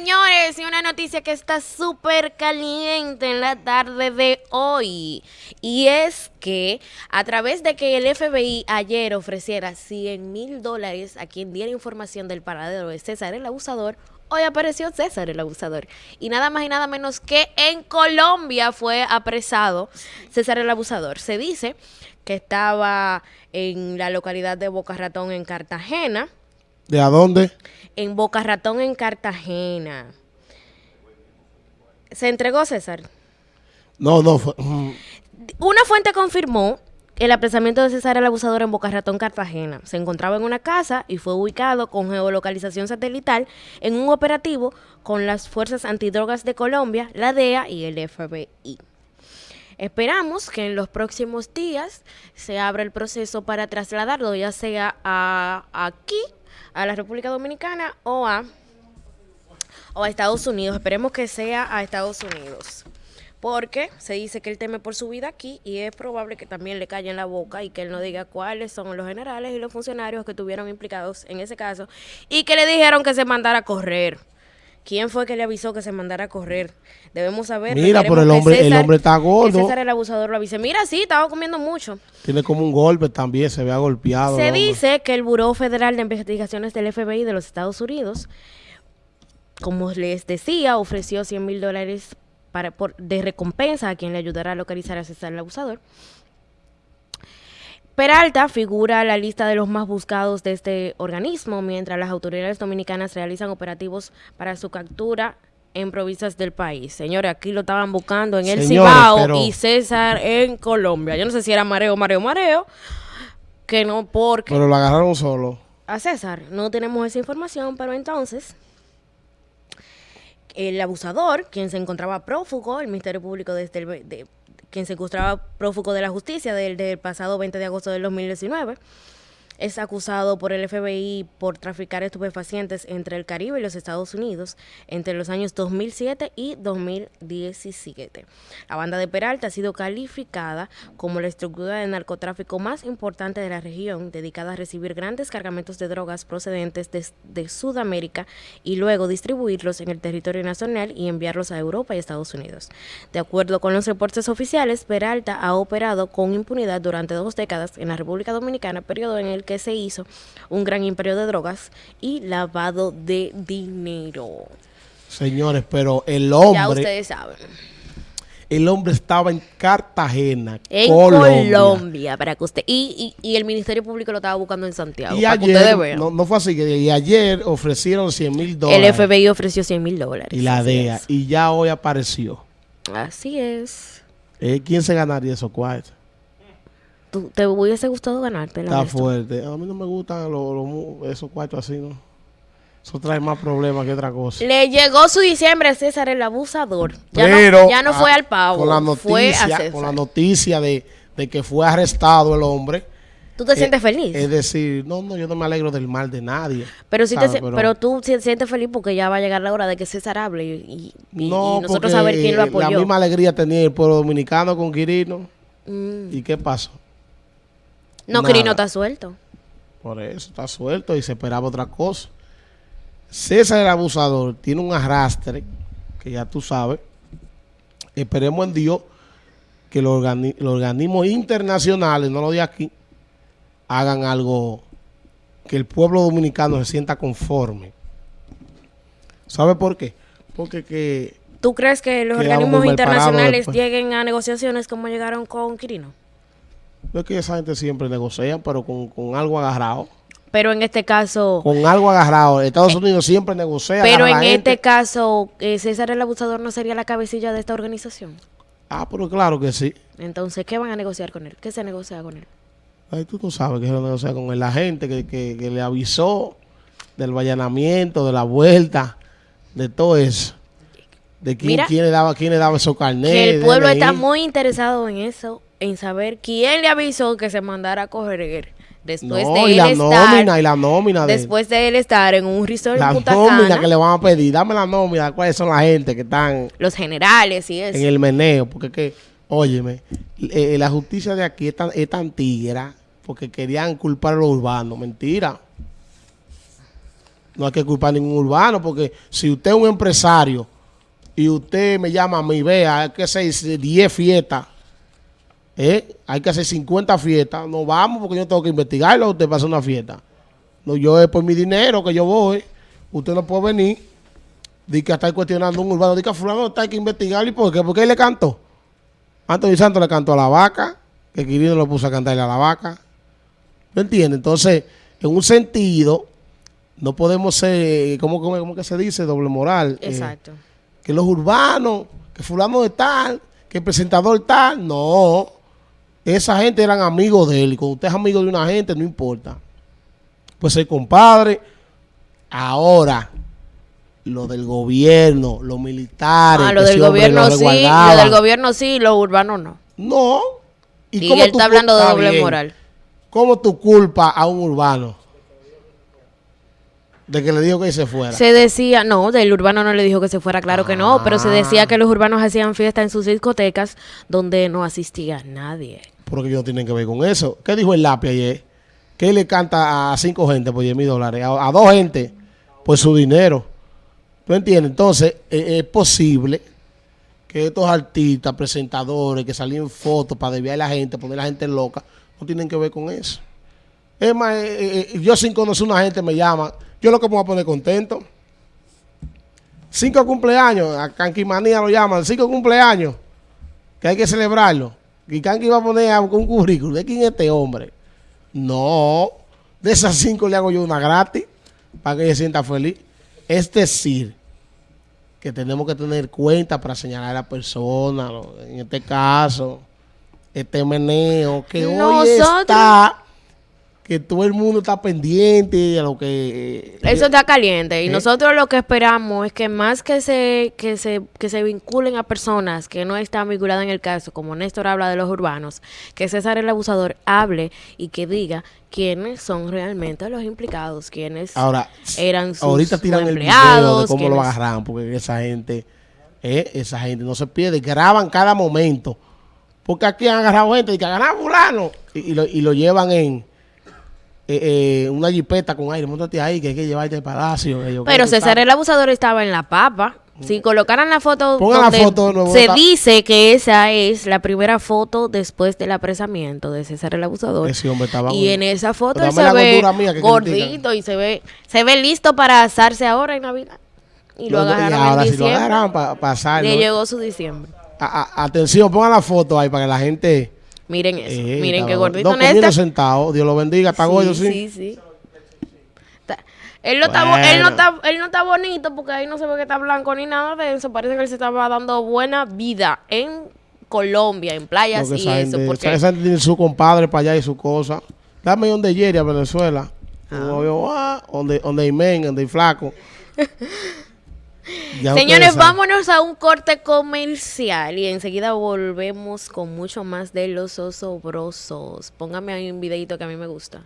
señores, y una noticia que está súper caliente en la tarde de hoy. Y es que a través de que el FBI ayer ofreciera 100 mil dólares a quien diera información del paradero de César el abusador, hoy apareció César el abusador. Y nada más y nada menos que en Colombia fue apresado César el abusador. Se dice que estaba en la localidad de Boca Ratón en Cartagena. ¿De a dónde? En Boca Ratón en Cartagena. ¿Se entregó César? No, no. Fue, mm, Una fuente confirmó el apresamiento de César el abusador en Boca Ratón, Cartagena. Se encontraba en una casa y fue ubicado con geolocalización satelital en un operativo con las Fuerzas Antidrogas de Colombia, la DEA y el FBI. Esperamos que en los próximos días se abra el proceso para trasladarlo, ya sea a aquí, a la República Dominicana o a, o a Estados Unidos. Esperemos que sea a Estados Unidos. Porque se dice que él teme por su vida aquí y es probable que también le calle en la boca y que él no diga cuáles son los generales y los funcionarios que estuvieron implicados en ese caso y que le dijeron que se mandara a correr. ¿Quién fue que le avisó que se mandara a correr? Debemos saber. Mira, pero el hombre, el César- hombre está gordo. César el abusador lo avise. Mira, sí, estaba comiendo mucho. Tiene como un golpe también, se ve golpeado. Se el dice que el Buró Federal de Investigaciones del FBI de los Estados Unidos, como les decía, ofreció 100 mil dólares para, por- de recompensa a quien le ayudara a localizar a César el abusador. Peralta figura en la lista de los más buscados de este organismo, mientras las autoridades dominicanas realizan operativos para su captura en provincias del país. Señores, aquí lo estaban buscando en el Señores, Cibao pero- y César en Colombia. Yo no sé si era mareo, mareo, mareo, que no, porque Pero lo agarraron solo. a César. No tenemos esa información, pero entonces el abusador, quien se encontraba prófugo, el Ministerio Público desde el, de, quien se encontraba prófugo de la justicia desde el pasado 20 de agosto del 2019, es acusado por el FBI por traficar estupefacientes entre el Caribe y los Estados Unidos entre los años 2007 y 2017. La banda de Peralta ha sido calificada como la estructura de narcotráfico más importante de la región, dedicada a recibir grandes cargamentos de drogas procedentes de, Sudamérica y luego distribuirlos en el territorio nacional y enviarlos a Europa y Estados Unidos. De acuerdo con los reportes oficiales, Peralta ha operado con impunidad durante dos décadas en la República Dominicana, periodo en el que se hizo un gran imperio de drogas y lavado de dinero. Señores, pero el Ya hombre, ustedes saben. el hombre estaba en Cartagena, En Colombia. Colombia, para que usted. Y, y, y el Ministerio Público lo estaba buscando en Santiago. Y para que ustedes ayer, vean. no, no fue así, que y ayer ofrecieron 100 mil el dólares. FBI ofreció 100 mil dólares. y la DEA. es. Y ya hoy apareció. Así es. Eh, ¿Quién se ganaría esos cuartos? ¿Tú, ¿Te hubiese gustado ganarte Está fuerte. A mí no me gustan los, los mu- esos cuartos así, ¿no? Eso trae más problemas que otra cosa. Le llegó su diciembre a César el abusador. Ya Pero no, ya no fue ah, al pavo. Con la noticia, César. con la noticia de, de que fue arrestado el hombre. ¿Tú te eh, sientes feliz? Es decir, no, no, yo no me alegro del mal de nadie. pero, sí te pero, tú si- sientes feliz porque ya va a llegar la hora de que César hable y, y- no, y nosotros saber quién lo La apoyó. misma alegría tenía el pueblo dominicano con Quirino. Mm. ¿Y qué pasó? No. Crino está suelto. Por eso está suelto y se esperaba otra cosa. César el abusador tiene un arrastre, que ya tú sabes. Esperemos en Dios que los, organi- los organismos internacionales, no lo de aquí, hagan algo que el pueblo dominicano se sienta conforme. ¿Sabe por qué? Porque que ¿Tú crees que los organismos internacionales lleguen a negociaciones como llegaron con Quirino? No es que esa gente siempre negocia, pero con, con algo agarrado. Pero en este caso, Con algo agarrado. Estados Unidos siempre negocia. pero en este caso, eh, César el abusador no sería la cabecilla de esta organización. Ah, pero claro que sí. Entonces, ¿qué van a negociar con él? ¿Qué se negocia con él? Ay, tú no sabes que se negocia con él. La gente que, que- que le avisó del vallanamiento, de la vuelta, de todo eso. De quién, Mira, quién le daba, quién le daba esos carnets. Que el pueblo está muy interesado en eso, en saber quién le avisó que se mandara a correr después No, de y él la estar, nómina, y la nómina. de- después de él estar en un resort la en Punta nómina Cana, que le van a pedir. Dame la nómina. ¿Cuáles son la gente que están los generales y eso. en el meneo? Porque es que, óyeme, eh, la justicia de aquí es tan, es tan tigra porque querían culpar a los urbanos. Mentira. No hay que culpar a ningún urbano, porque si usted es un empresario y usted me llama a mí, vea, que hacer 10 fiestas, ¿eh? hay que hacer 50 fiestas, no vamos porque yo tengo que investigarlo, usted pasa una fiesta. No, yo es por mi dinero que yo voy, usted no puede venir, di que está cuestionando un urbano, di que a fulano está hay que investigarlo, ¿y por qué? Porque él le cantó. Antonio Santos le cantó a la vaca, que Quirino lo puso a cantarle a la vaca. ¿Me entiendes? Entonces, en un sentido, no podemos ser, ¿cómo, cómo, cómo que se dice? Doble moral. Eh, Exacto. que los urbanos, que fulano de tal, que el presentador tal. No. Esa gente eran amigos de él. Y cuando usted es amigo de una gente, no importa. Pues el compadre. Ahora, lo del gobierno, los militares. Ah, lo del gobierno lo sí, lo del gobierno sí, lo urbano no. No. Y, cómo él está hablando de doble bien, moral. ¿Cómo tú culpas a un urbano? De que le dijo que se fuera. Se decía, no, del urbano no le dijo que se fuera, claro que no, pero se Ah. decía que los urbanos hacían fiesta en sus discotecas donde no asistía nadie. Porque ellos no tienen que ver con eso. ¿Qué dijo el lápiz ayer? Que él le canta a cinco gente por 10 mil dólares, a, dos gente por su dinero. ¿Tú entiendes? Entonces, eh, es posible que estos artistas, presentadores, que salen fotos para desviar a la gente, poner a la gente loca, no tienen que ver con eso. Es más, eh, eh, yo sin conocer a una gente me llama, yo lo que me voy a poner contento. Cinco cumpleaños, a Canquimanía lo llaman, cinco cumpleaños, que hay que celebrarlo. Y Kanki va a poner un currículum, ¿de quién es este hombre? No, de esas cinco le hago yo una gratis, para que ella se sienta feliz. Es decir, que tenemos que tener cuenta para señalar a la persona, ¿no? en este caso, este meneo, que hoy Nosotros- está, que todo el mundo está pendiente a lo que... eh, Eso está caliente y ¿Eh? nosotros lo que esperamos es que más que se, que se que se vinculen a personas que no están vinculadas en el caso, como Néstor habla de los urbanos, que César el abusador hable y que diga quiénes son realmente los implicados, quiénes Ahora, eran sus, ahorita tiran sus el video de cómo lo agarran, porque esa gente, eh, esa gente no se pierde, graban cada momento. Porque aquí han agarrado gente y que agarran fulano y, y lo, y lo llevan en eh, eh, una jipeta con aire. Móntate ahí que hay que llevarte al palacio. que yo- Pero César el abusador estaba en la papa. Si colocaran la foto, Pongan la donde foto de nuevo, se está- dice que esa es la primera foto después del apresamiento de César el abusador. Ese hombre estaba Y en esa foto él se la ve gordito y se ve se ve listo para asarse ahora en Navidad. Y lo Lo- y agarraron ahora en si lo diciembre. para pasar. Le llegó su diciembre. atención, pongan la foto ahí para que la gente. Miren eso. eh, Miren qué gordito no, comiendo Néstor. sentado. Dios lo bendiga. Está gordo, sí. sí, sí. Está- Él no, está, bo- él, no Bueno. está, él no está bonito porque ahí no se ve que está blanco ni nada de eso. Parece que él se estaba dando buena vida en Colombia, en playas Porque y eso. Porque esa- tiene su compadre para allá y su cosa. Dame donde Jerry a Venezuela. Yo, ah, donde, donde hay men, donde flaco. Señores, vámonos a un corte comercial y enseguida volvemos con mucho más de los osobrosos. Póngame ahí un videito que a mí me gusta.